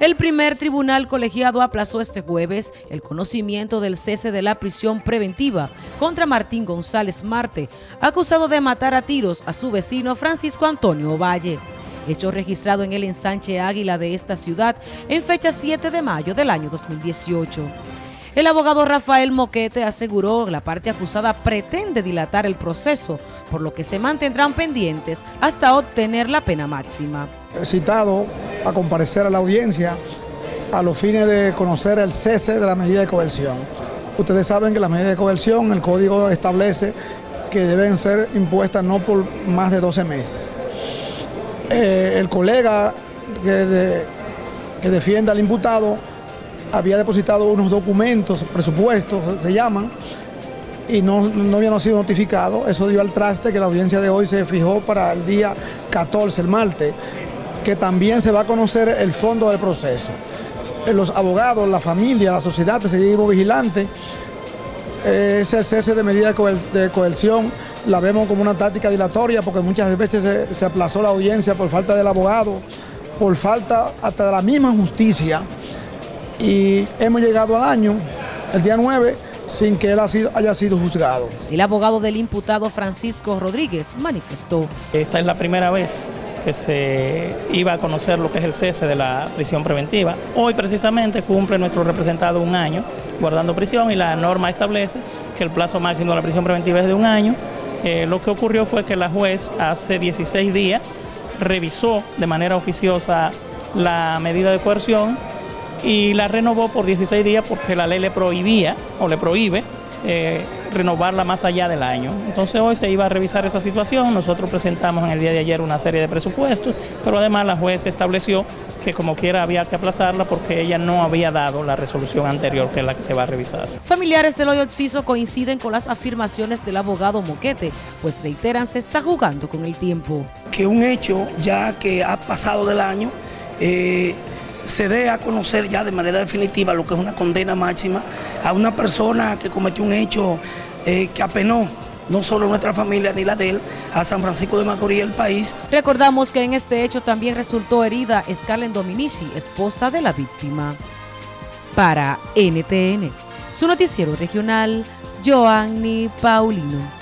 El primer tribunal colegiado aplazó este jueves el conocimiento del cese de la prisión preventiva contra Martín González Marte, acusado de matar a tiros a su vecino Francisco Antonio Valle. Hecho registrado en el ensanche Águila de esta ciudad en fecha 7 de mayo del año 2018. El abogado Rafael Moquete aseguró que la parte acusada pretende dilatar el proceso, por lo que se mantendrán pendientes hasta obtener la pena máxima. Citado a comparecer a la audiencia a los fines de conocer el cese de la medida de coerción. Ustedes saben que la medida de coerción, el código establece que deben ser impuestas no por más de 12 meses. Eh, el colega que, defiende al imputado había depositado unos documentos, presupuestos se llaman, y no, no habían sido notificados. Eso dio al traste que la audiencia de hoy se fijó para el día 14, el martes, que también se va a conocer el fondo del proceso. Eh, los abogados, la familia, la sociedad, el seguimos vigilante, eh, ese cese de medida de coerción la vemos como una táctica dilatoria porque muchas veces se, se aplazó la audiencia por falta del abogado, por falta hasta de la misma justicia y hemos llegado al año, el día 9, sin que él haya sido juzgado. El abogado del imputado Francisco Rodríguez manifestó. Esta es la primera vez que se iba a conocer lo que es el cese de la prisión preventiva. Hoy precisamente cumple nuestro representado un año guardando prisión y la norma establece que el plazo máximo de la prisión preventiva es de un año. Eh, lo que ocurrió fue que la juez hace 16 días revisó de manera oficiosa la medida de coerción y la renovó por 16 días porque la ley le prohibía o le prohíbe eh, renovarla más allá del año. Entonces hoy se iba a revisar esa situación, nosotros presentamos en el día de ayer una serie de presupuestos, pero además la juez estableció que como quiera había que aplazarla porque ella no había dado la resolución anterior que es la que se va a revisar. Familiares del hoyo Oxiso coinciden con las afirmaciones del abogado Moquete, pues reiteran se está jugando con el tiempo. Que un hecho ya que ha pasado del año, eh, se dé a conocer ya de manera definitiva lo que es una condena máxima a una persona que cometió un hecho eh, que apenó no solo nuestra familia ni la de él, a San Francisco de Macorís, el país. Recordamos que en este hecho también resultó herida Scarlett Dominici, esposa de la víctima. Para NTN, su noticiero regional, Joanny Paulino.